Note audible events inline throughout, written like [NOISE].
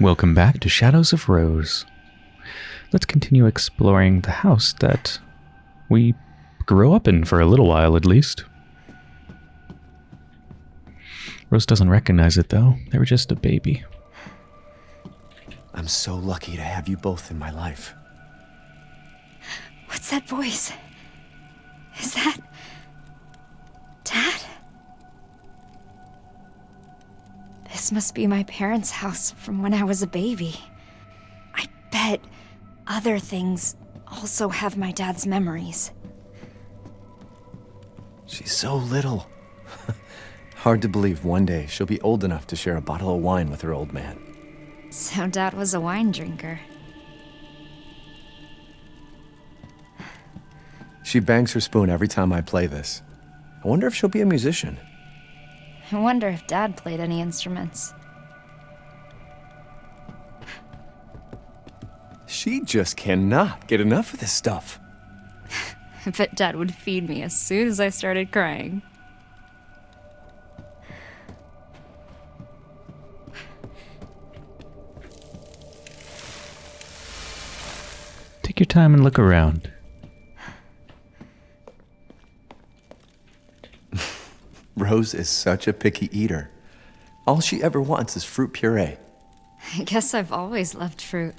Welcome back to Shadows of Rose. Let's continue exploring the house that we grew up in for a little while at least. Rose doesn't recognize it though. They were just a baby. I'm so lucky to have you both in my life. What's that voice? Is that. This must be my parents' house from when I was a baby. I bet other things also have my dad's memories. She's so little. [LAUGHS] Hard to believe one day she'll be old enough to share a bottle of wine with her old man. So dad was a wine drinker. She bangs her spoon every time I play this. I wonder if she'll be a musician. I wonder if dad played any instruments. She just cannot get enough of this stuff. [LAUGHS] I bet dad would feed me as soon as I started crying. Take your time and look around. Rose is such a picky eater. All she ever wants is fruit puree. I guess I've always loved fruit.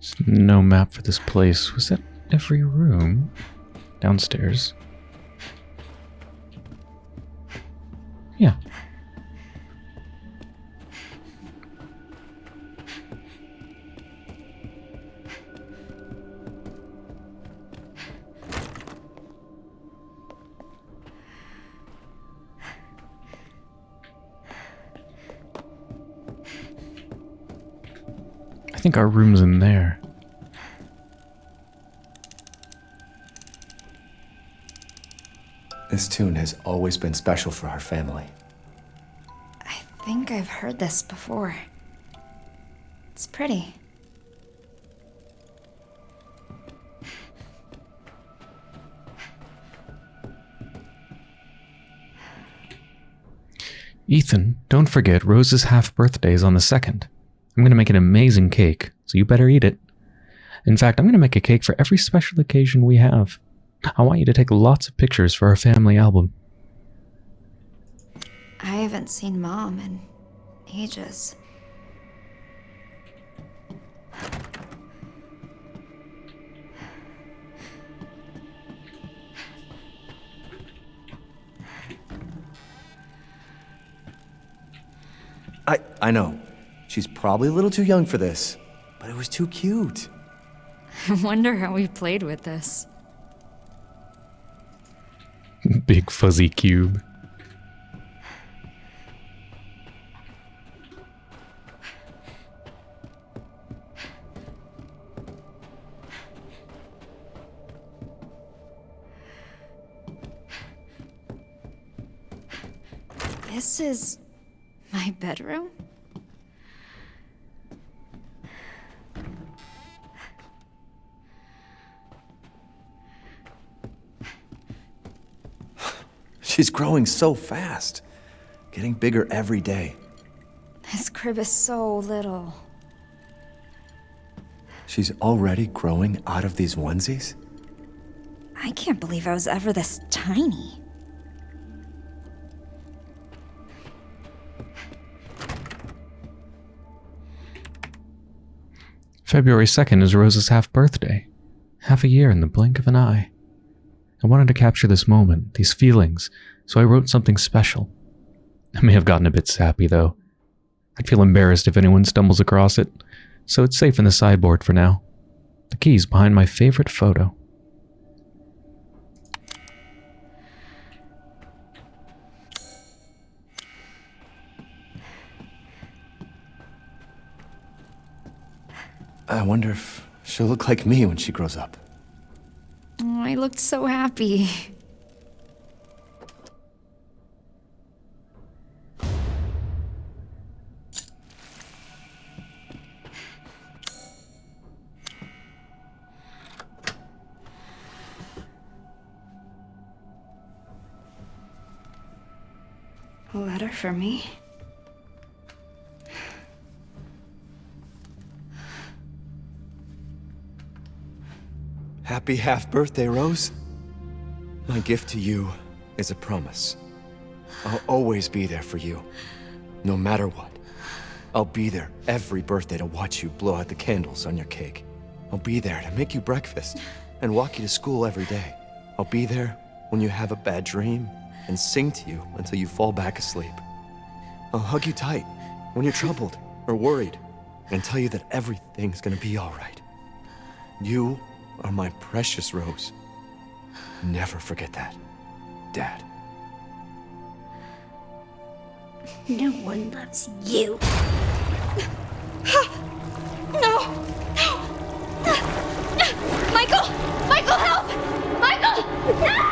There's no map for this place. Was that every room? Downstairs. Think our room's in there. This tune has always been special for our family. I think I've heard this before. It's pretty. Ethan, don't forget Rose's half birthday is on the 2nd. I'm going to make an amazing cake, so you better eat it. In fact, I'm going to make a cake for every special occasion we have. I want you to take lots of pictures for our family album. I haven't seen mom in ages. I I know. She's probably a little too young for this, but it was too cute. I wonder how we played with this. [LAUGHS] Big fuzzy cube. This is my bedroom? She's growing so fast. Getting bigger every day. This crib is so little. She's already growing out of these onesies? I can't believe I was ever this tiny. February 2nd is Rose's half birthday. Half a year in the blink of an eye. I wanted to capture this moment, these feelings, so I wrote something special. I may have gotten a bit sappy, though. I'd feel embarrassed if anyone stumbles across it, so it's safe in the sideboard for now. The key's behind my favorite photo. I wonder if she'll look like me when she grows up. Oh, I looked so happy. A letter for me? Happy half birthday, Rose. My gift to you is a promise. I'll always be there for you, no matter what. I'll be there every birthday to watch you blow out the candles on your cake. I'll be there to make you breakfast and walk you to school every day. I'll be there when you have a bad dream and sing to you until you fall back asleep. I'll hug you tight when you're troubled or worried and tell you that everything's gonna be alright. You are my precious Rose. Never forget that, Dad. No one loves you. No! No! Michael! Michael, help! Michael! No!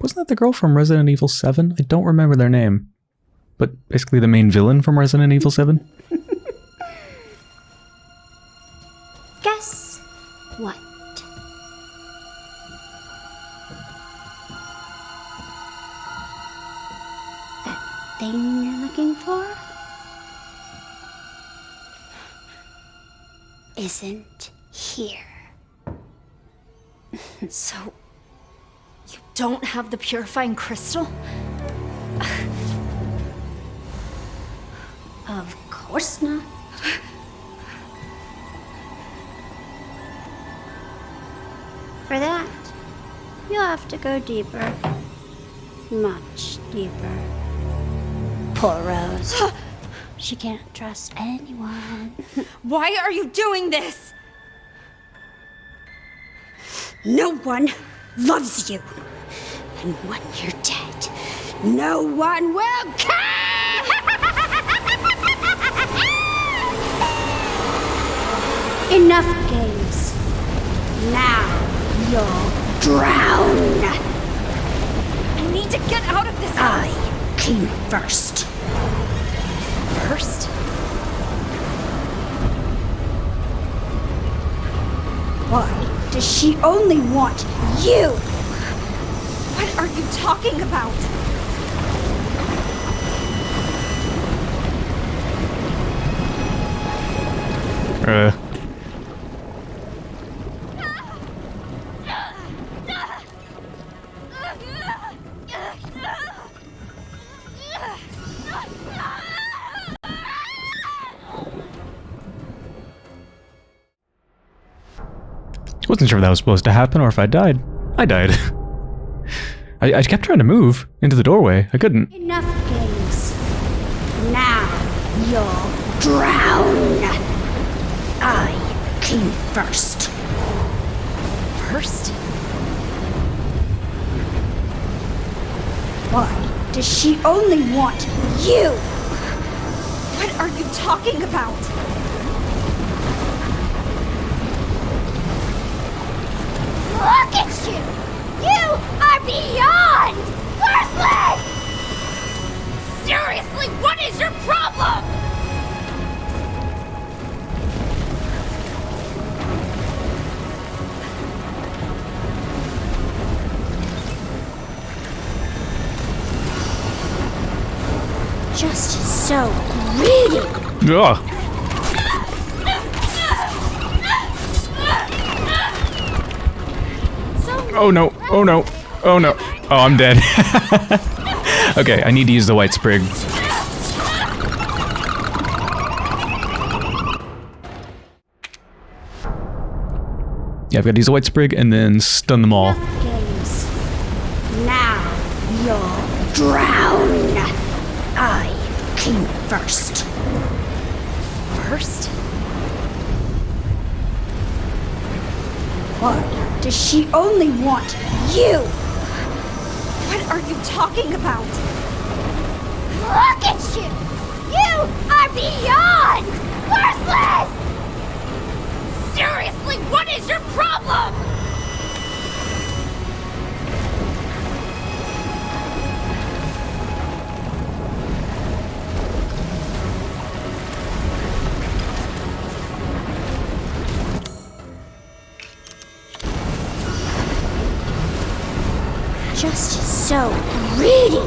Wasn't that the girl from Resident Evil 7? I don't remember their name. But basically the main villain from Resident Evil [LAUGHS] 7? Guess what? That thing you're looking for isn't here. [LAUGHS] So, you don't have the purifying crystal? [LAUGHS] Of course not. For that, you'll have to go deeper. Much deeper. Poor Rose. [GASPS] she can't trust anyone. [LAUGHS] Why are you doing this? No one loves you. And when you're dead, no one will care! Enough games. Now you'll drown. I need to get out of this I house came first. first. Why does she only want you? What are you talking about? Uh, wasn't sure if that was supposed to happen or if I died. I died. [LAUGHS] I, I kept trying to move into the doorway. I couldn't. Enough games. Now you'll drown. I came first. First? Why does she only want you? What are you talking about? Look at you! You are beyond worthless! Seriously, what is your problem? Just so greedy. Ugh. Oh no, oh no, oh no. Oh, I'm dead. [LAUGHS] okay, I need to use the white sprig. Yeah, I've got to use the white sprig and then stun them all. Now you'll drown. I came first. First? Why does she only want you? What are you talking about? Look at you! You are beyond worthless! Seriously, what is your problem? So greedy.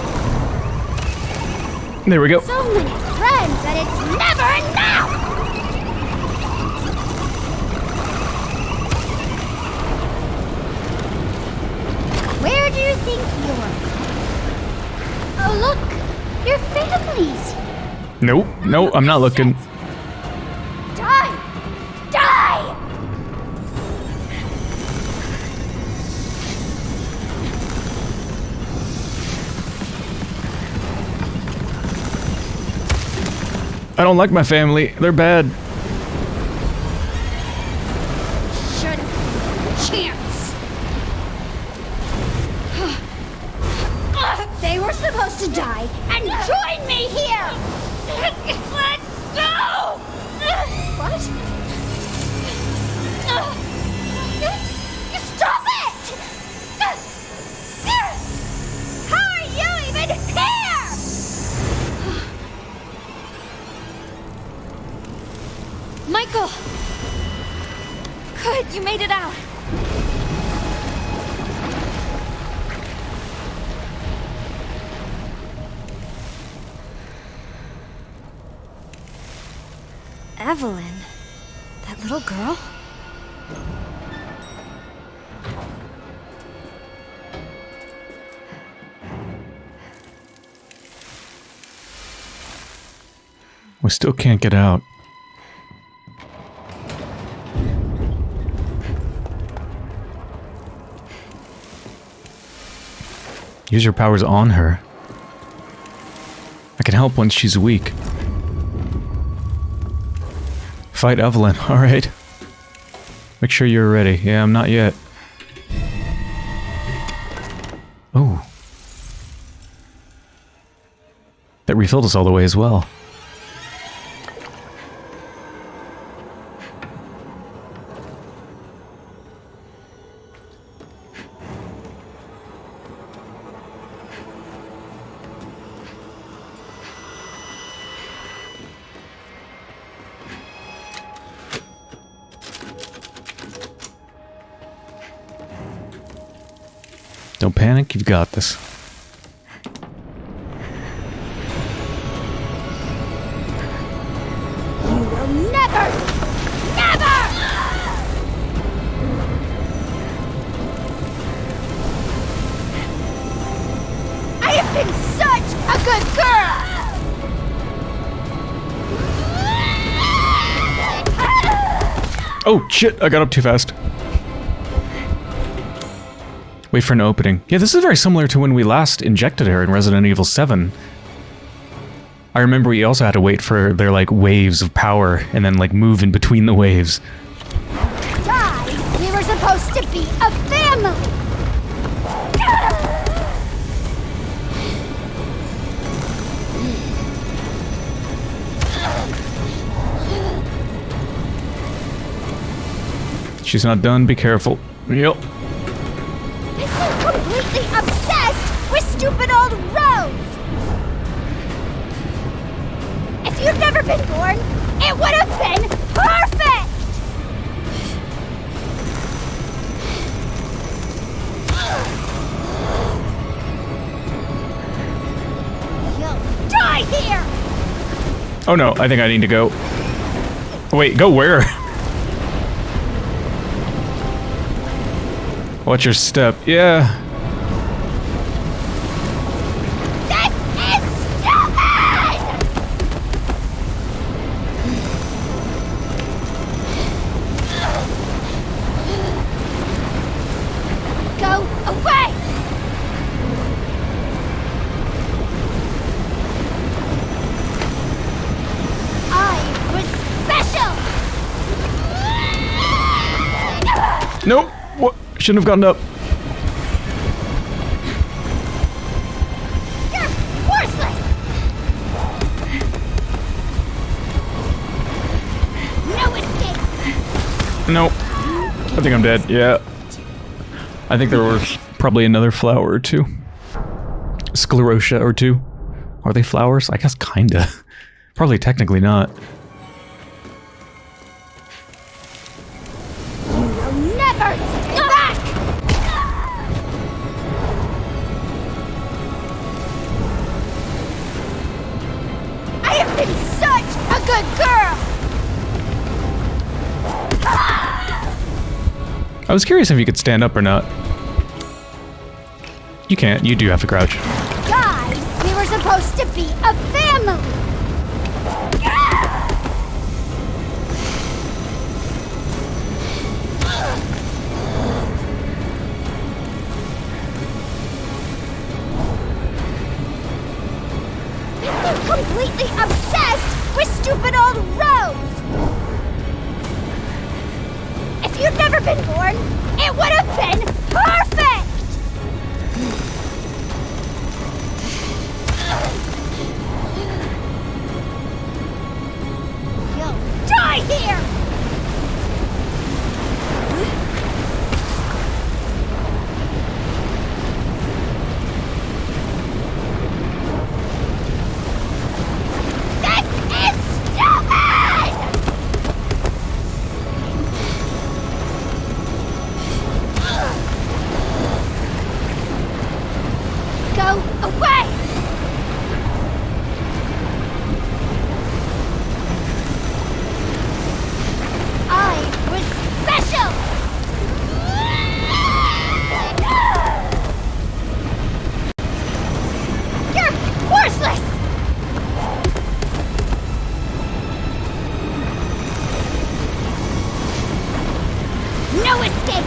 There we go. So many friends that it's never enough. Where do you think you're? Oh, look, your families. Nope. No, I'm not looking. I don't like my family. They're bad. You made it out. Evelyn? That little girl? We still can't get out. Use your powers on her. I can help once she's weak. Fight Evelyn, [LAUGHS] alright. Make sure you're ready. Yeah, I'm not yet. Oh. That refilled us all the way as well. Oh, shit, I got up too fast. Wait for an opening. Yeah, this is very similar to when we last injected her in Resident Evil 7. I remember we also had to wait for their, like, waves of power and then, like, move in between the waves. We were supposed to be a family! She's not done, be careful. Yep. This is completely obsessed with stupid old Rose! If you'd never been born, it would have been perfect! You'll die here! Oh no, I think I need to go. Wait, go where? [LAUGHS] Watch your step. Yeah. Shouldn't have gotten up. No! Nope. I think I'm dead. Yeah. I think there was probably another flower or two. Sclerotia or two. Are they flowers? I guess kinda. [LAUGHS] Probably technically not. Was curious if you could stand up or not. You can't. You do have to crouch. Guys, we were supposed to be a family! Completely obsessed with stupid old been born, it would have been No escape!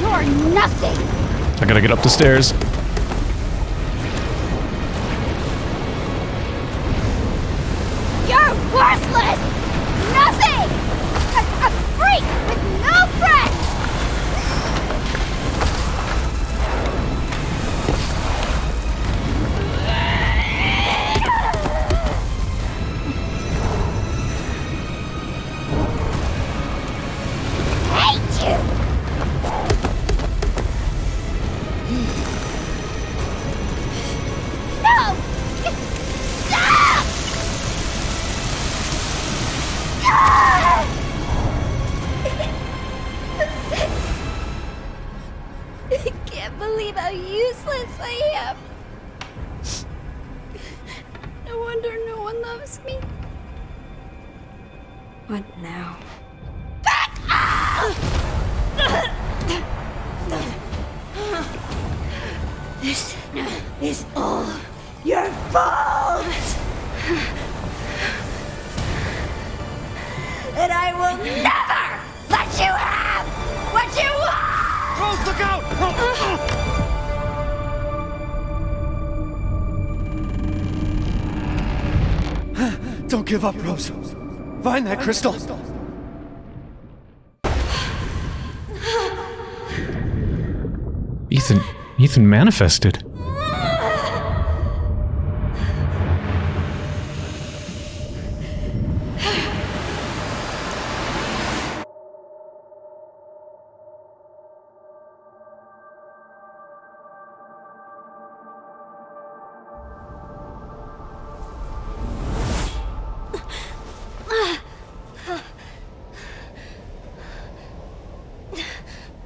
You're nothing! I gotta get up the stairs. Crystal. Ethan. Ethan manifested.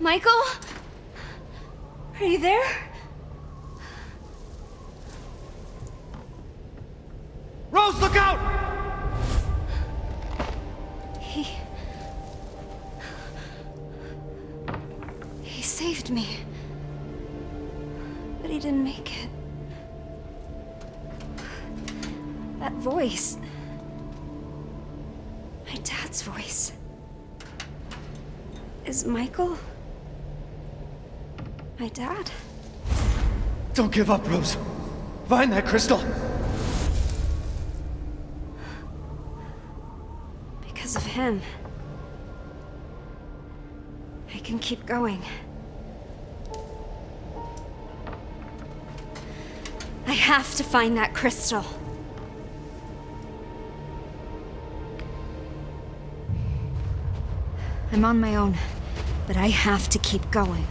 Michael? Are you there? Don't give up, Rose. Find that crystal. Because of him. I can keep going. I have to find that crystal. I'm on my own, but I have to keep going.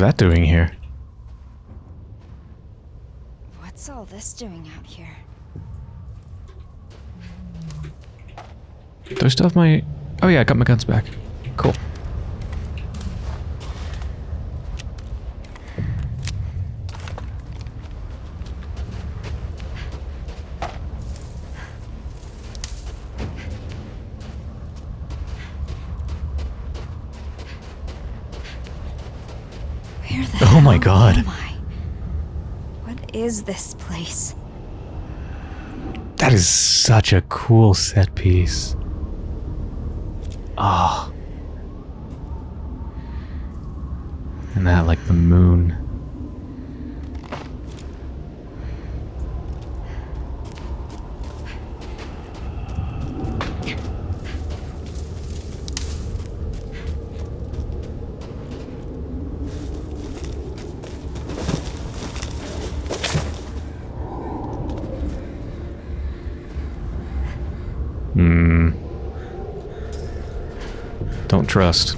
That doing here? What's all this doing out here? Do I still have my... Oh yeah, I got my guns back. Where the Oh my God. am I? What is this place? That is such a cool set piece. Ah. And that, like the moon. Hmm. Don't trust.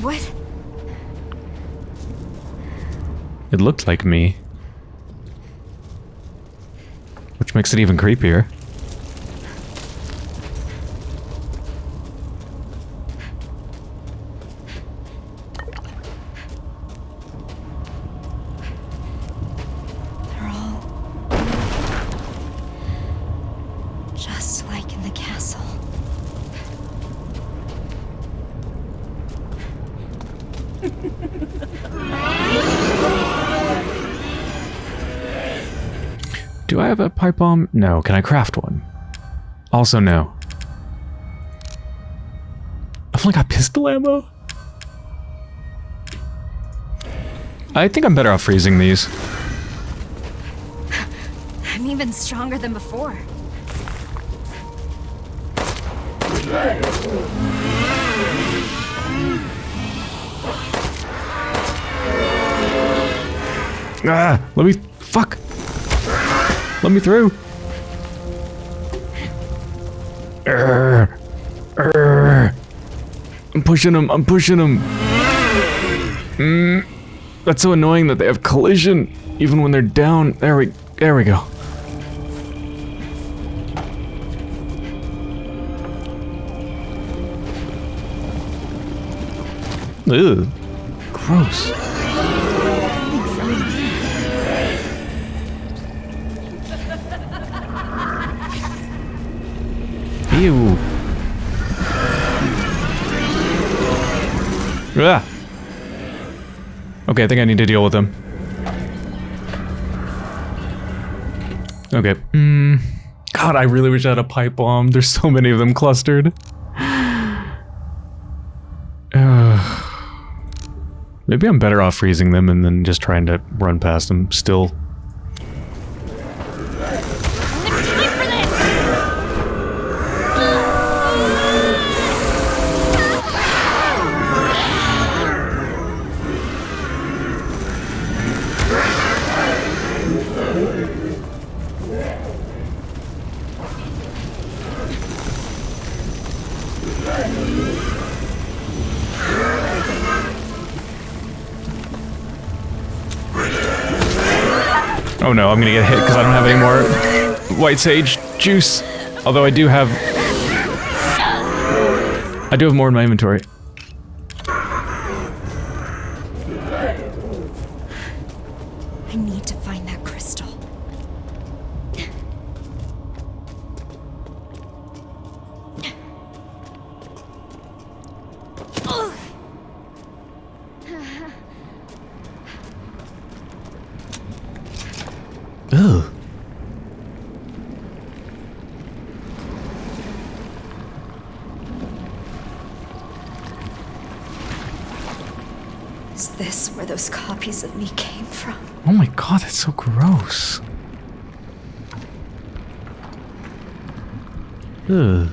What? It looked like me. Which makes it even creepier. No. Can I craft one? Also, no. I've only got pistol ammo? I think I'm better off freezing these. I'm even stronger than before. Ah! Let me... Fuck! Let me through! Urgh. Urgh. I'm pushing them, I'm pushing them! Mm. That's so annoying that they have collision, even when they're down. There we... There we go. Ugh. Gross. Ew. Ah. Okay, I think I need to deal with them. Okay. Mm. God, I really wish I had a pipe bomb. There's so many of them clustered. [SIGHS] Maybe I'm better off freezing them and then just trying to run past them still. Gonna get hit because I don't have any more white sage juice. Although I do have... I do have more in my inventory. I need to find that crystal. Ugh. Is this where those copies of me came from? Oh my god, that's so gross. Ugh.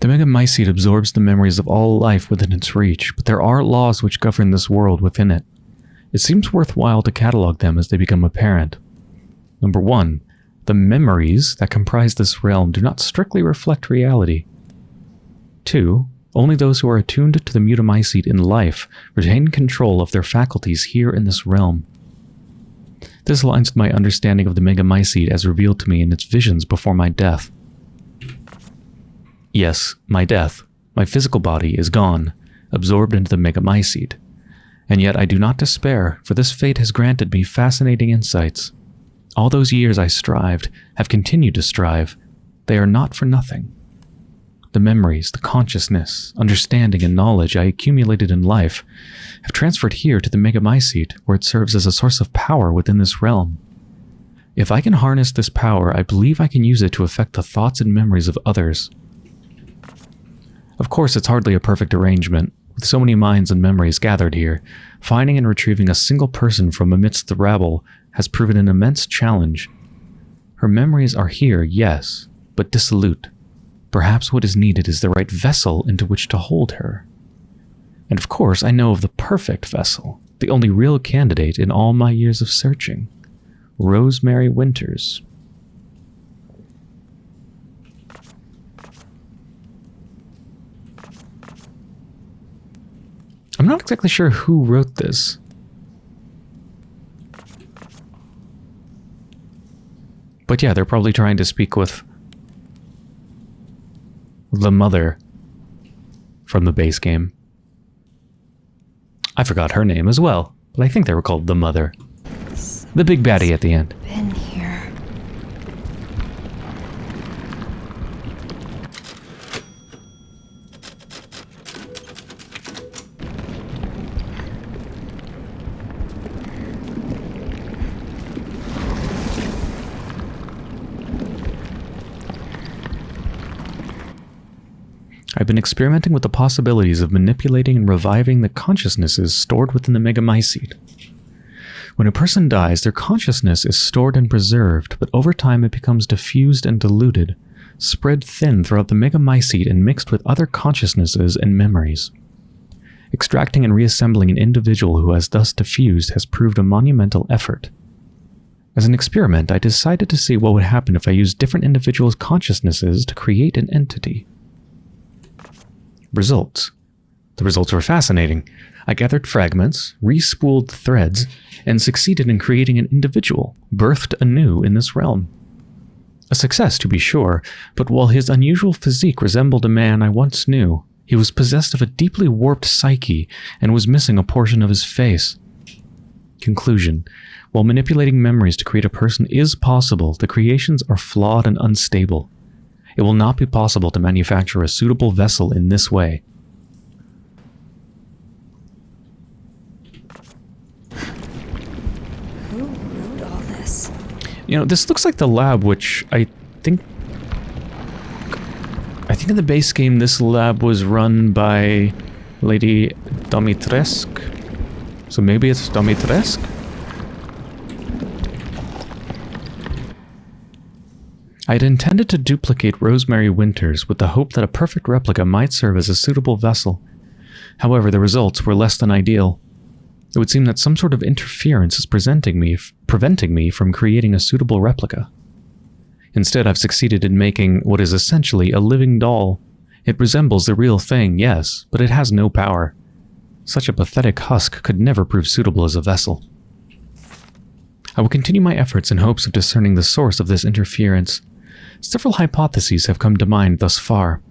The Megamycete absorbs the memories of all life within its reach, but there are laws which govern this world within it. It seems worthwhile to catalog them as they become apparent. Number one, the memories that comprise this realm do not strictly reflect reality. Two, only those who are attuned to the Megamycete in life retain control of their faculties here in this realm. This aligns with my understanding of the Megamycete as revealed to me in its visions before my death. Yes, my death, my physical body is gone, absorbed into the Megamycete. And yet I do not despair, for this fate has granted me fascinating insights. All those years I strived, have continued to strive, they are not for nothing. The memories, the consciousness, understanding, and knowledge I accumulated in life have transferred here to the Megamycete, where it serves as a source of power within this realm. If I can harness this power, I believe I can use it to affect the thoughts and memories of others. Of course, it's hardly a perfect arrangement, with so many minds and memories gathered here. Finding and retrieving a single person from amidst the rabble has proven an immense challenge. Her memories are here, yes, but dissolute. Perhaps what is needed is the right vessel into which to hold her. And of course, I know of the perfect vessel, the only real candidate in all my years of searching Rosemary Winters. I'm not exactly sure who wrote this. But yeah, they're probably trying to speak with the mother from the base game. I forgot her name as well, but I think they were called the mother. The big baddie at the end. I've been experimenting with the possibilities of manipulating and reviving the consciousnesses stored within the Megamycete. When a person dies, their consciousness is stored and preserved, but over time it becomes diffused and diluted, spread thin throughout the Megamycete and mixed with other consciousnesses and memories. Extracting and reassembling an individual who has thus diffused has proved a monumental effort. As an experiment, I decided to see what would happen if I used different individuals' consciousnesses to create an entity results. The results were fascinating. I gathered fragments, respooled the threads, and succeeded in creating an individual, birthed anew in this realm. A success, to be sure, but while his unusual physique resembled a man I once knew, he was possessed of a deeply warped psyche and was missing a portion of his face. Conclusion While manipulating memories to create a person is possible, the creations are flawed and unstable. It will not be possible to manufacture a suitable vessel in this way. Who wrote all this? You know, this looks like the lab, which I think... I think in the base game this lab was run by Lady Domitresk. So maybe it's Domitresque? I had intended to duplicate Rosemary Winters with the hope that a perfect replica might serve as a suitable vessel. However, the results were less than ideal. It would seem that some sort of interference is presenting me, preventing me from creating a suitable replica. Instead, I've succeeded in making what is essentially a living doll. It resembles the real thing, yes, but it has no power. Such a pathetic husk could never prove suitable as a vessel. I will continue my efforts in hopes of discerning the source of this interference. Several hypotheses have come to mind thus far.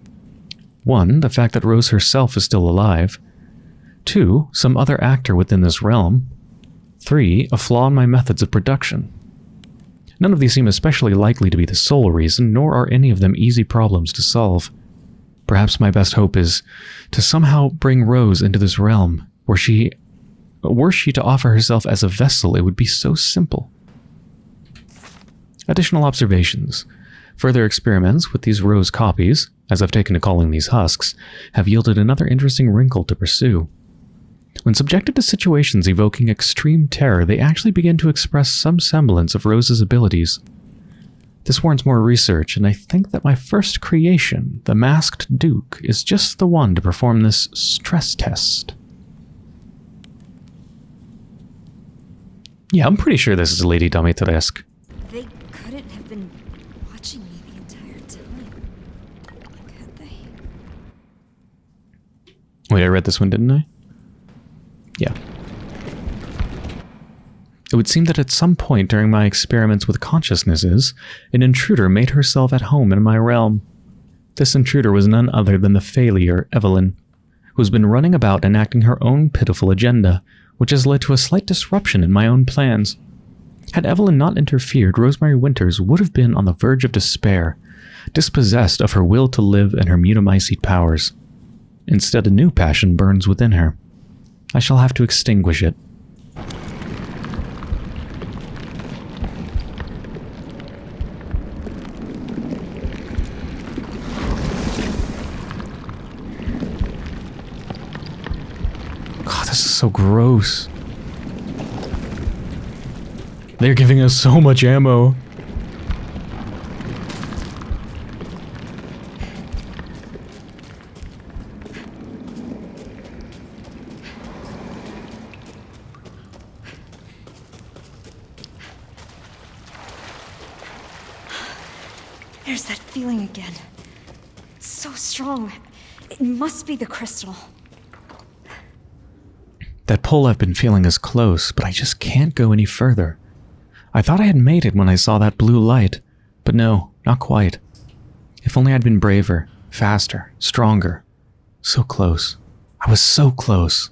One, the fact that Rose herself is still alive. Two, some other actor within this realm. Three, a flaw in my methods of production. None of these seem especially likely to be the sole reason, nor are any of them easy problems to solve. Perhaps my best hope is to somehow bring Rose into this realm, where she... Were she to offer herself as a vessel, it would be so simple. Additional observations. Further experiments with these rose copies, as I've taken to calling these husks, have yielded another interesting wrinkle to pursue. When subjected to situations evoking extreme terror, they actually begin to express some semblance of Rose's abilities. This warrants more research, and I think that my first creation, the Masked Duke, is just the one to perform this stress test. Yeah, I'm pretty sure this is Lady Domitresque. Wait, I read this one, didn't I? Yeah. It would seem that at some point during my experiments with consciousnesses, an intruder made herself at home in my realm. This intruder was none other than the failure, Evelyn, who's been running about enacting her own pitiful agenda, which has led to a slight disruption in my own plans. Had Evelyn not interfered, Rosemary Winters would have been on the verge of despair, dispossessed of her will to live and her mutamycete powers. Instead, a new passion burns within her. I shall have to extinguish it. God, this is so gross. They're giving us so much ammo. There's that feeling again. It's so strong. It must be the crystal. That pull I've been feeling is close, but I just can't go any further. I thought I had made it when I saw that blue light, but no, not quite. If only I'd been braver, faster, stronger. So close. I was so close.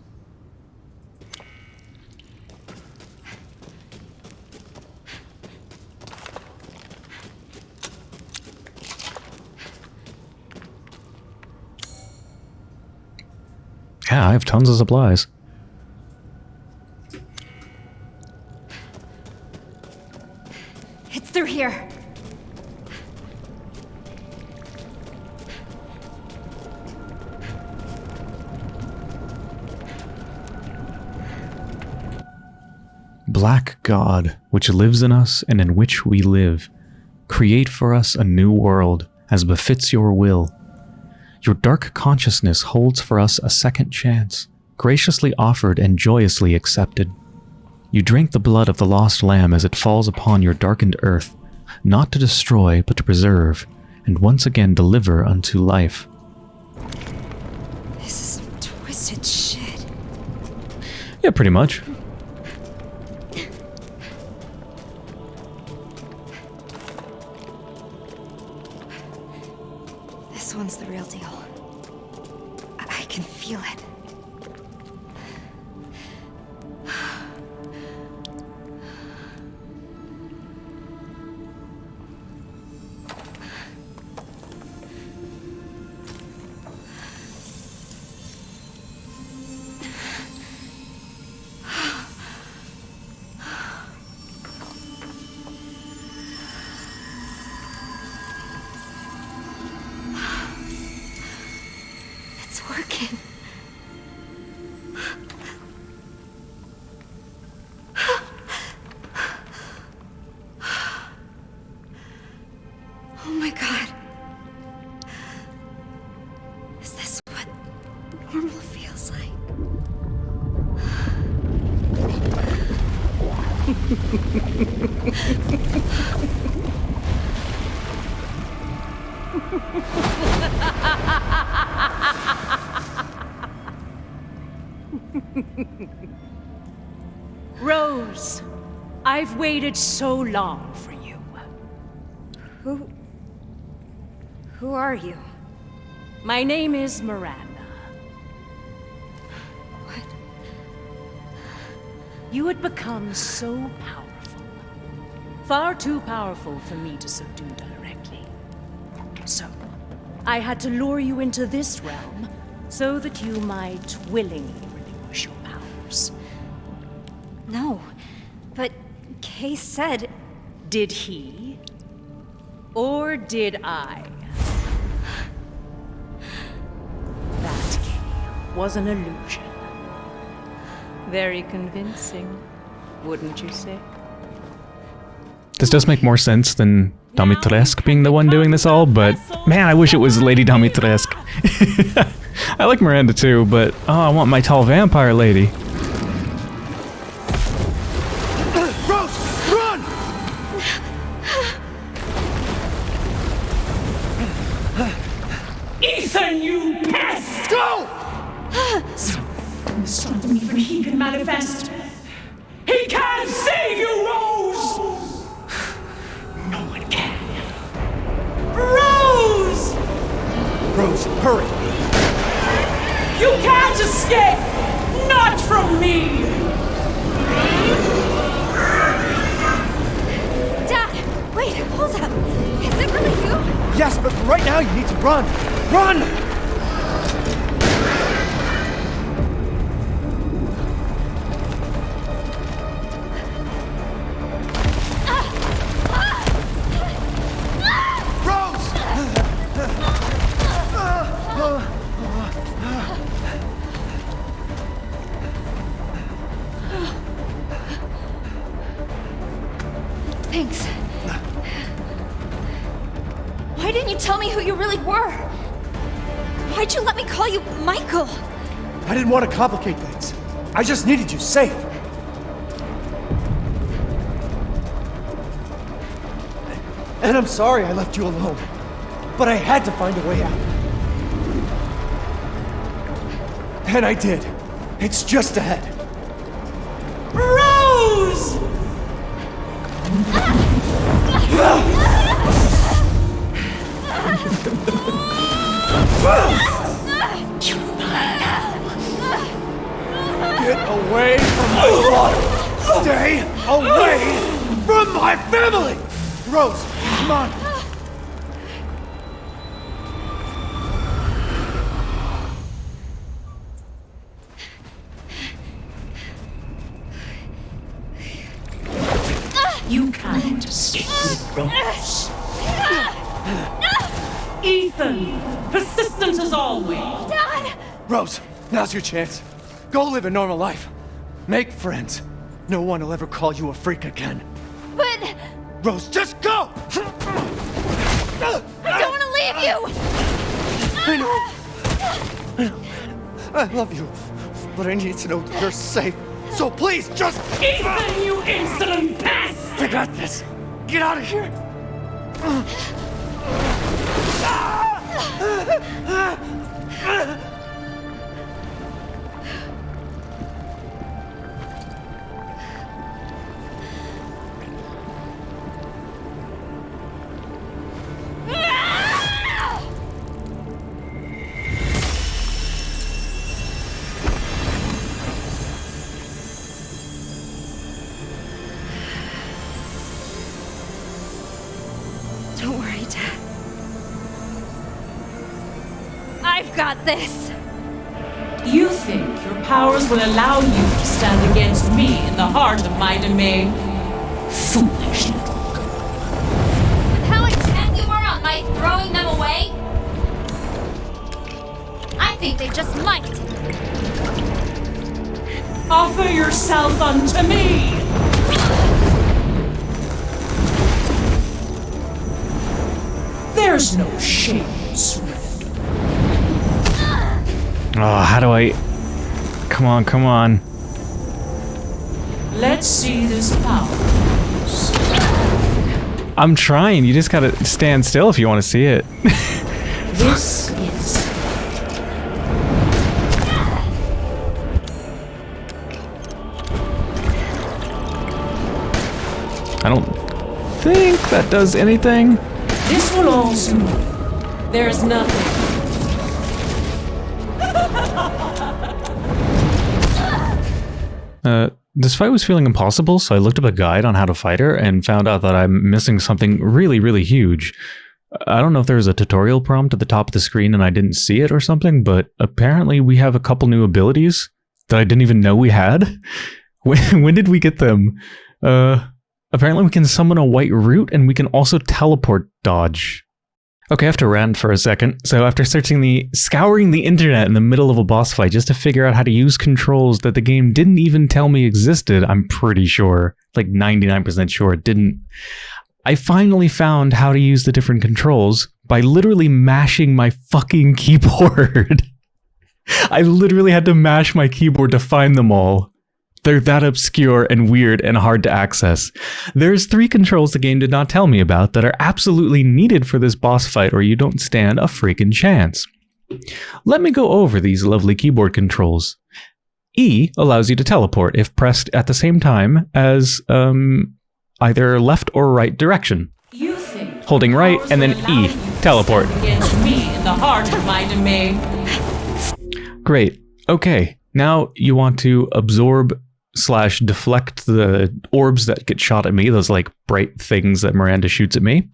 Yeah, I have tons of supplies. It's through here. Black God, which lives in us and in which we live, create for us a new world as befits your will. Your dark consciousness holds for us a second chance, graciously offered and joyously accepted. You drink the blood of the lost lamb as it falls upon your darkened earth, not to destroy, but to preserve, and once again deliver unto life. This is some twisted shit. Yeah, pretty much. Waited so long for you. Who. Who are you? My name is Miranda. What? You had become so powerful. Far too powerful for me to subdue directly. So, I had to lure you into this realm so that you might willingly Kay said. Did he? Or did I? That Kay was an illusion. Very convincing, wouldn't you say? This does make more sense than Dimitrescu being the one doing this all, but man, I wish it was Lady Dimitrescu. [LAUGHS] I like Miranda too, but oh, I want my tall vampire lady. Hurry! You can't escape! Not from me! Dad, wait, hold up. Is it really you? Yes, but right now you need to run! Run! Complicate things. I just needed you safe. And I'm sorry I left you alone. But I had to find a way out. And I did. It's just ahead. Away from my [GASPS] daughter! Stay away from my family! Rose, come on! You can't escape with Rose. Ethan! Persistent as always! Dad! Rose, now's your chance. Go live a normal life. Make friends. No one will ever call you a freak again. But Rose, just go! I don't want to leave you! I know. I know. I love you. But I need to know that you're safe. So please, just... Ethan, you insolent pest! I got this. Get out of here. Don't this! You think your powers will allow you to stand against me in the heart of my domain? Foolish little girl. With how intent you were on my throwing them away? I think they just might. Offer yourself unto me! There's no shame Oh, how do I... Come on, come on. Let's see this power. I'm trying. You just gotta stand still if you want to see it. [LAUGHS] This is I don't think that does anything. This will all soon. There's nothing. Uh, this fight was feeling impossible, so I looked up a guide on how to fight her and found out that I'm missing something really, really huge. I don't know if there was a tutorial prompt at the top of the screen and I didn't see it or something, but apparently we have a couple new abilities that I didn't even know we had. [LAUGHS] When, when did we get them? Uh, apparently we can summon a white root and we can also teleport dodge. Okay, I have to rant for a second. So after searching the scouring the internet in the middle of a boss fight just to figure out how to use controls that the game didn't even tell me existed, I'm pretty sure, like 99% sure it didn't. I finally found how to use the different controls by literally mashing my fucking [LAUGHS] keyboard. I literally had to mash my keyboard to find them all. They're that obscure and weird and hard to access. There's three controls the game did not tell me about that are absolutely needed for this boss fight or you don't stand a freaking chance. Let me go over these lovely keyboard controls. E allows you to teleport if pressed at the same time as um, either left or right direction. You think Holding right and then E, teleport. me in the heart of my domain. Great. Okay. Now you want to absorb slash deflect the orbs that get shot at me, those like bright things that Miranda shoots at me.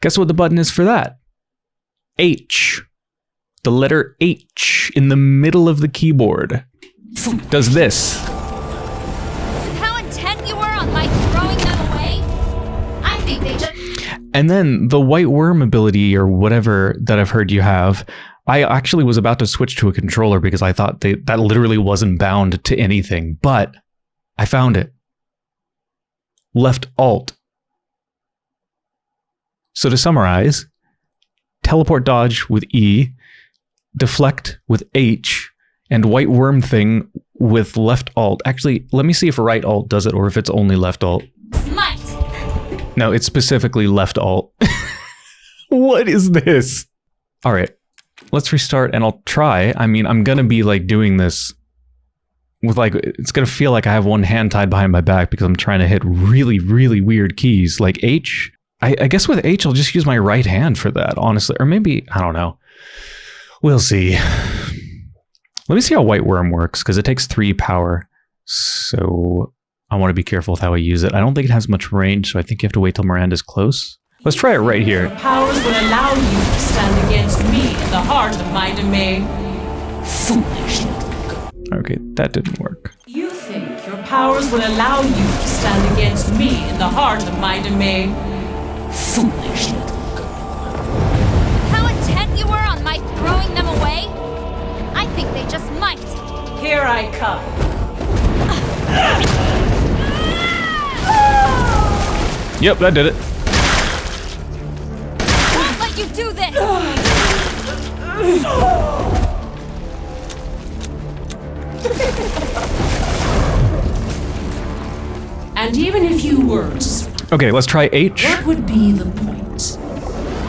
Guess what the button is for that? H. The letter H in the middle of the keyboard does this. How intent you were on my throwing them away? I think they just. And then the white worm ability or whatever that I've heard you have, I actually was about to switch to a controller because I thought they, that literally wasn't bound to anything, but I found it. Left Alt. So to summarize, teleport dodge with E, deflect with H, and white worm thing with left Alt. Actually, let me see if right Alt does it or if it's only left Alt. Smite! No, it's specifically left alt. [LAUGHS] what is this? All right, let's restart and I'll try. I mean, I'm gonna be like doing this with like, it's gonna feel like I have one hand tied behind my back because I'm trying to hit really, really weird keys like H. I, I guess with H, I'll just use my right hand for that, honestly. Or maybe, I don't know. We'll see. Let me see how White Worm works because it takes three power. So I want to be careful with how I use it. I don't think it has much range, so I think you have to wait till Miranda's close. Let's try it right here. Powers will allow you to stand against me in the heart of my domain. Foolish. Okay, that didn't work. You think your powers will allow you to stand against me in the heart of my domain. Foolish little girl. How intent you were on my throwing them away? I think they just might. Here I come. Yep, that did it. Won't let you do this! [SIGHS] [SIGHS] [SIGHS] [LAUGHS] And even if you were to swing, Okay, let's try H. what would be the point?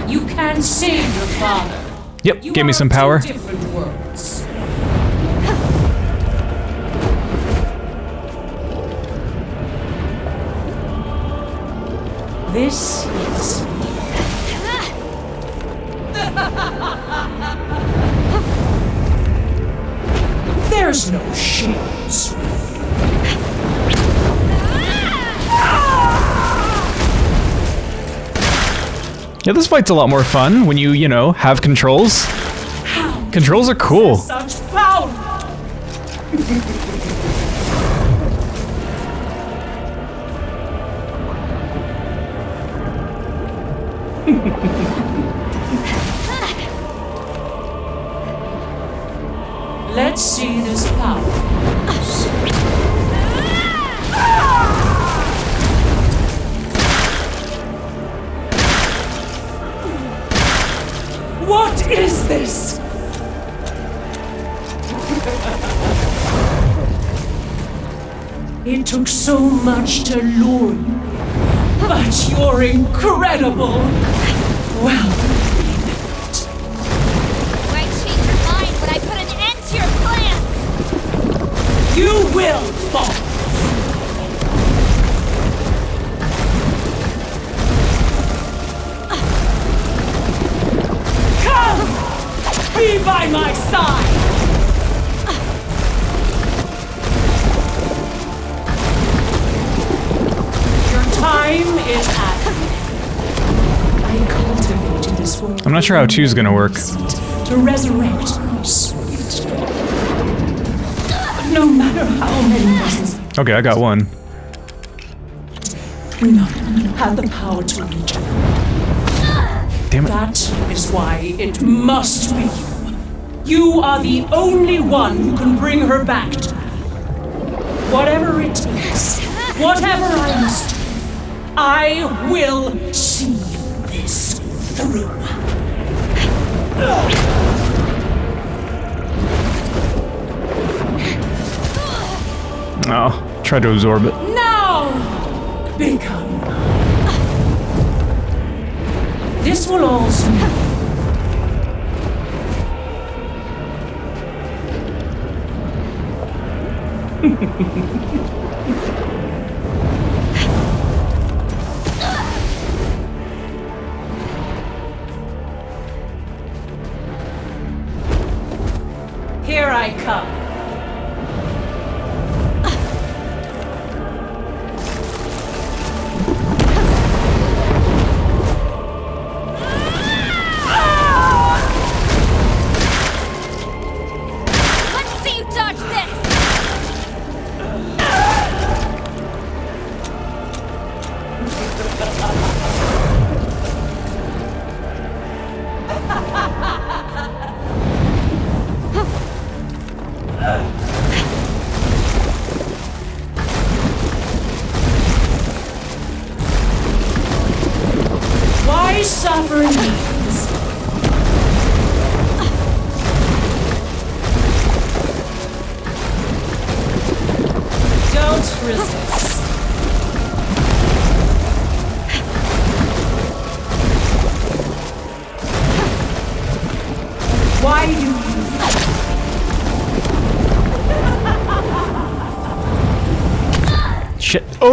You can save your father. Yep, You give me some power. Different worlds. This is [LAUGHS] There's no shields. Yeah, this fight's a lot more fun when you, you know, have controls. Controls are cool. [LAUGHS] to lure you, but you're incredible. Sure how two's gonna work. To resurrect sweet. No matter how many Okay, I got one. none have the power to reach. Damn it. That is why it must be you. You are the only one who can bring her back to me. Whatever it takes, whatever I must do, I will see this through. Oh, try to absorb it. Now, become. This will also. [LAUGHS] Here I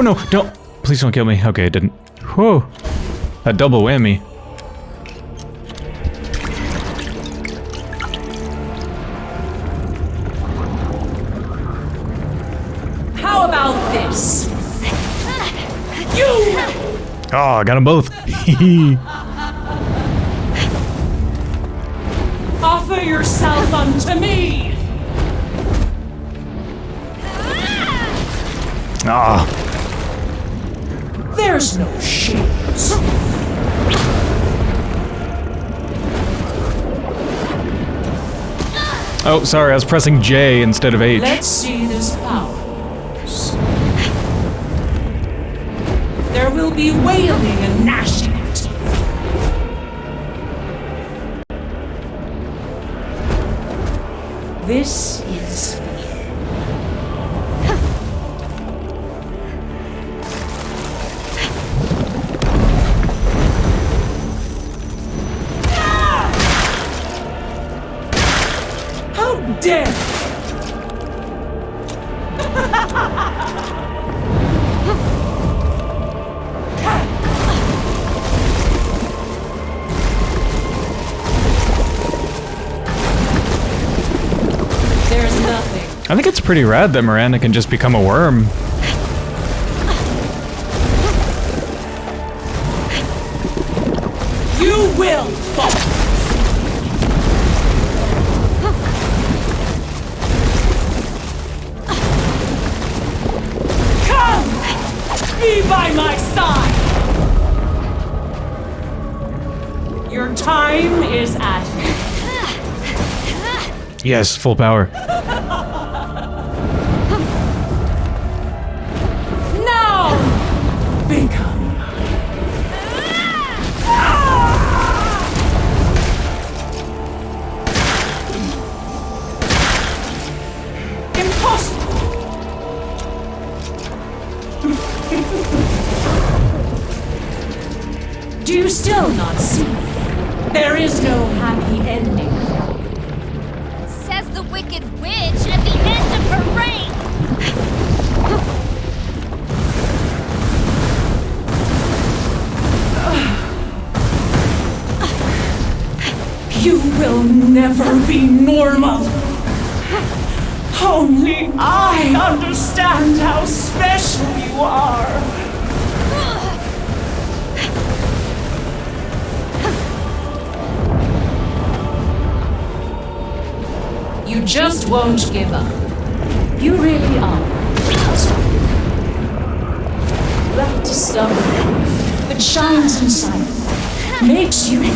no, don't. Please don't kill me. Okay, it didn't. Whoa. A double whammy. How about this? You Oh, I got them both. [LAUGHS] offer yourself unto me. Ah, There's no shields. oh, sorry, I was pressing J instead of H. Let's see this power. There will be wailing and gnashing of teeth. This pretty rad that Miranda can just become a worm. You will fall. Come! Be by my side! Your time is at hand. Yes, full power.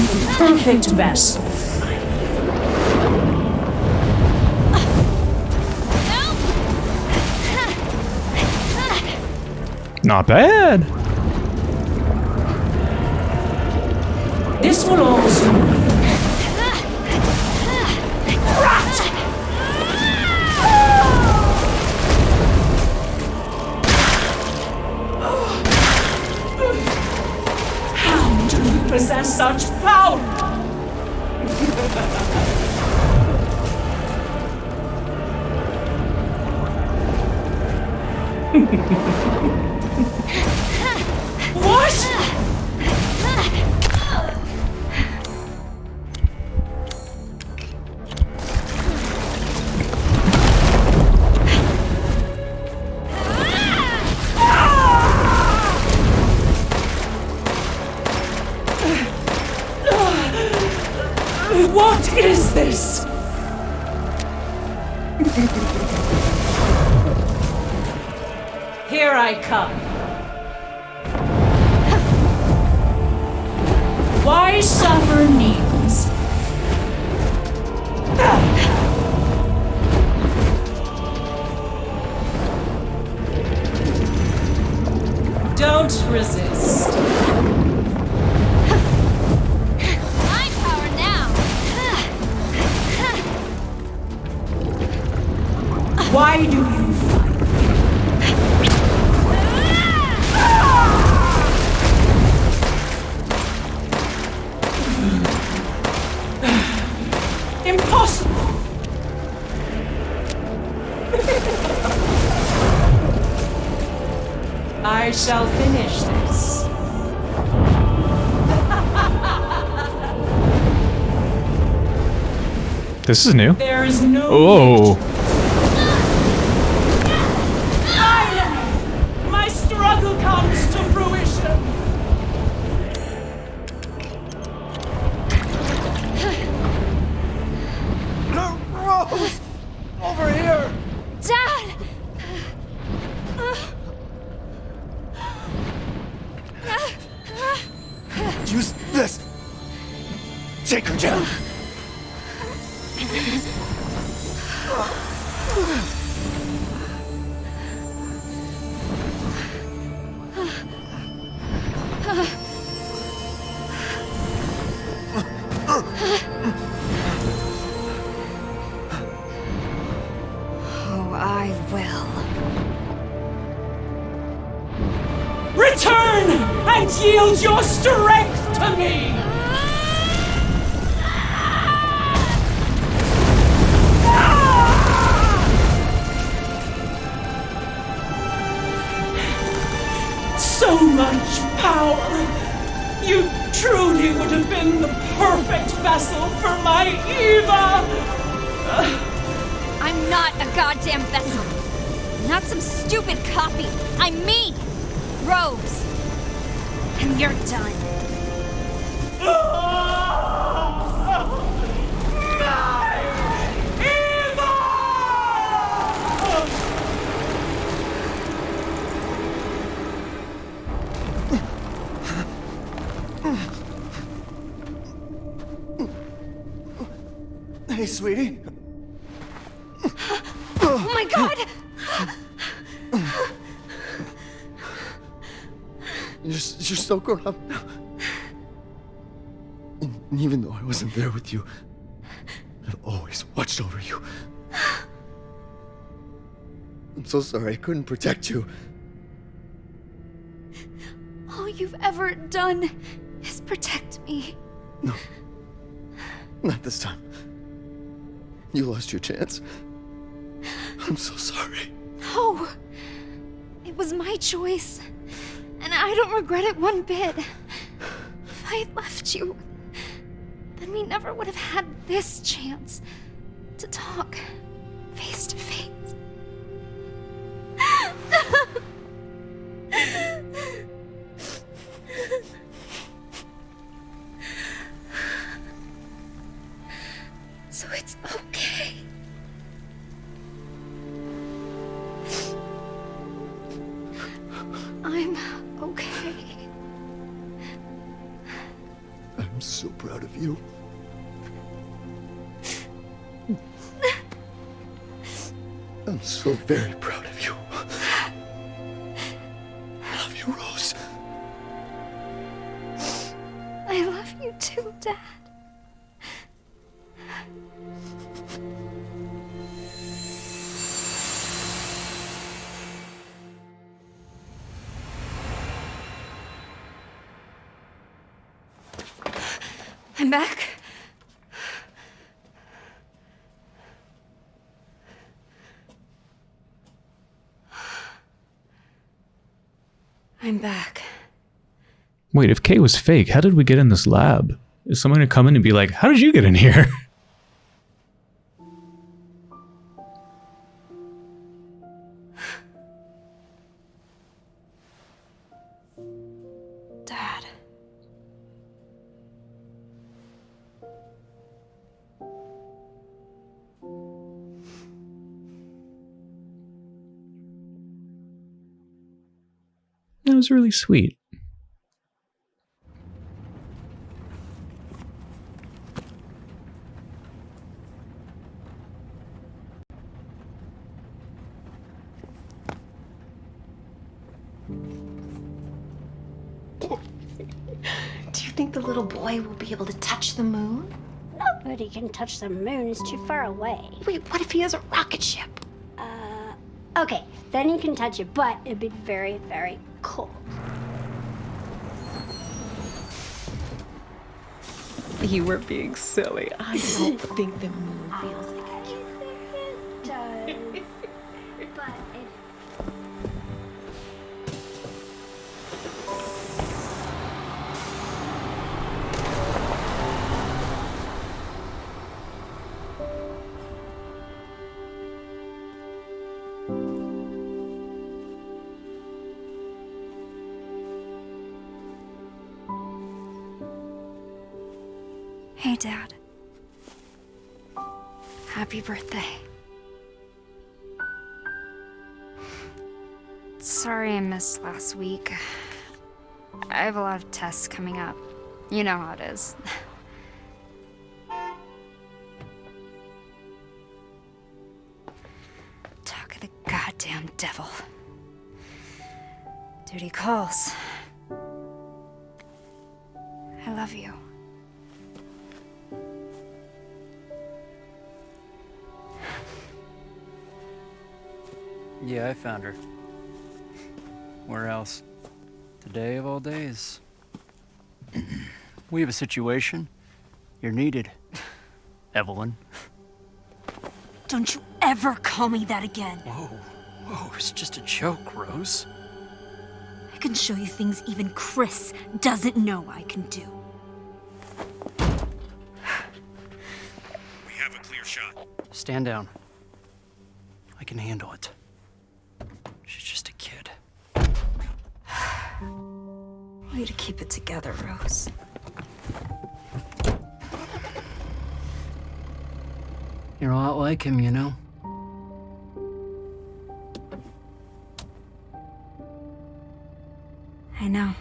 The perfect vessel. Not bad. This will also shall finish this. This is new. There is no Oh, Oh, I will. Return and yield your strength to me! Grown up now. And even though I wasn't there with you, I've always watched over you. I'm so sorry I couldn't protect you. All you've ever done is protect me. No. Not this time. You lost your chance. I'm so sorry. No. It was my choice. And I don't regret it one bit. If I had left you, then we never would have had this chance to talk very Wait, if Kay was fake, how did we get in this lab? Is someone gonna come in and be like, how did you get in here? [LAUGHS] Dad. That was really sweet. Think the little boy will be able to touch the moon? Nobody can touch the moon, it's too far away. Wait, what if he has a rocket ship? Uh, okay, then he can touch it, but it'd be very, very cold. You were being silly. I don't think the moon feels have a lot of tests coming up. You know how it is. [LAUGHS] Talk of the goddamn devil. Duty calls. I love you. Yeah, I found her. We have a situation. You're needed. Evelyn. Don't you ever call me that again. Whoa, whoa, it's just a joke, Rose. I can show you things even Chris doesn't know I can do. We have a clear shot. Stand down. I can handle it. She's just a kid. Way to keep it together, Rose. You're a lot like him, you know? I know.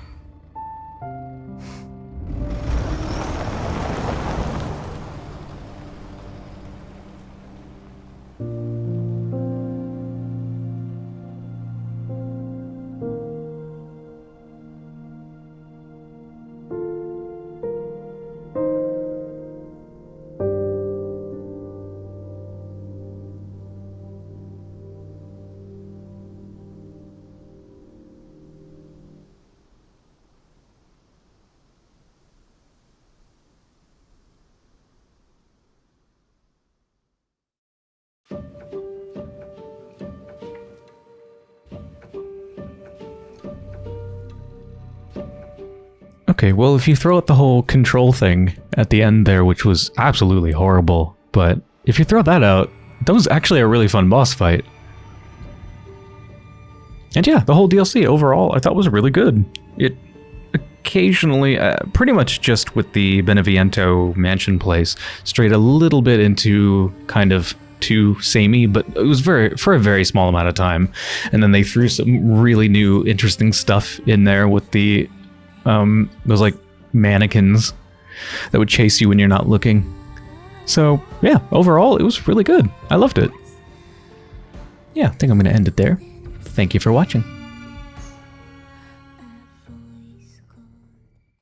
Okay, well, if you throw out the whole control thing at the end there, which was absolutely horrible, but if you throw that out, that was actually a really fun boss fight. And yeah, the whole DLC overall I thought was really good. It occasionally, uh, pretty much just with the Beneviento mansion place, strayed a little bit into kind of too samey, but it was very for a very small amount of time. And then they threw some really new, interesting stuff in there with the um, those like mannequins that would chase you when you're not looking. So yeah, overall it was really good. I loved it. Yeah, I think I'm gonna end it there. Thank you for watching.